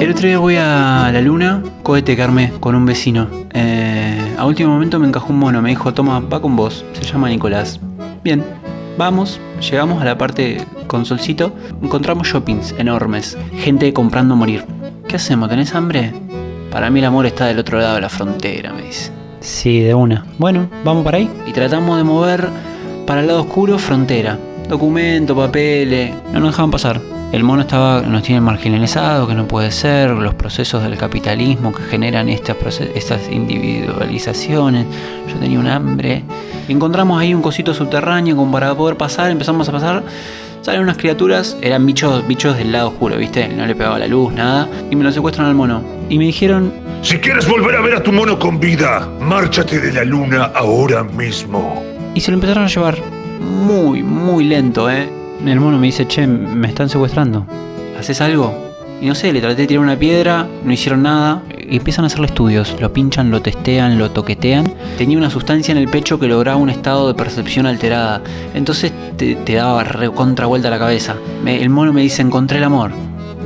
El otro día voy a la luna, cohete que armé con un vecino. Eh, a último momento me encajó un mono, me dijo, toma, va con vos, se llama Nicolás. Bien, vamos, llegamos a la parte con solcito, encontramos shoppings enormes, gente comprando a morir. ¿Qué hacemos? ¿Tenés hambre? Para mí el amor está del otro lado de la frontera, me dice. Sí, de una. Bueno, vamos para ahí. Y tratamos de mover para el lado oscuro frontera. Documento, papeles. No nos dejaban pasar. El mono estaba, nos tiene marginalizado, que no puede ser, los procesos del capitalismo que generan estas, estas individualizaciones. Yo tenía un hambre. Encontramos ahí un cosito subterráneo como para poder pasar, empezamos a pasar. Salen unas criaturas, eran bichos, bichos del lado oscuro, ¿viste? No le pegaba la luz, nada. Y me lo secuestran al mono. Y me dijeron, Si quieres volver a ver a tu mono con vida, márchate de la luna ahora mismo. Y se lo empezaron a llevar muy, muy lento, ¿eh? El mono me dice, che, me están secuestrando. ¿Haces algo? Y no sé, le traté de tirar una piedra, no hicieron nada. Y empiezan a hacerle estudios. Lo pinchan, lo testean, lo toquetean. Tenía una sustancia en el pecho que lograba un estado de percepción alterada. Entonces te, te daba re- contra vuelta la cabeza. Me- el mono me dice, encontré el amor.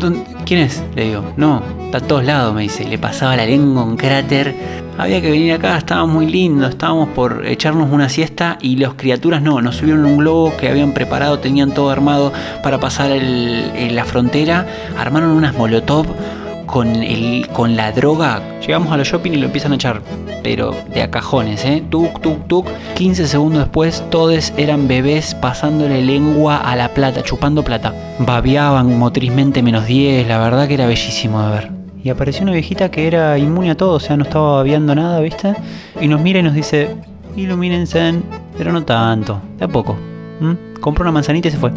¿Dónde- ¿Quién es? Le digo, no, está a todos lados, me dice. Le pasaba la lengua un cráter. Había que venir acá, estaba muy lindo, estábamos por echarnos una siesta y las criaturas no, nos subieron un globo que habían preparado, tenían todo armado para pasar la frontera, armaron unas molotov con, el, con la droga. Llegamos a los shopping y lo empiezan a echar, pero de a cajones, ¿eh? Tuk, tuk, tuk. 15 segundos después, todos eran bebés pasándole lengua a la plata, chupando plata. Babeaban motrizmente menos 10, la verdad que era bellísimo de ver. Y apareció una viejita que era inmune a todo, o sea, no estaba babeando nada, ¿viste? Y nos mira y nos dice, ilumínense, pero no tanto, de a poco. ¿m? Compró una manzanita y se fue.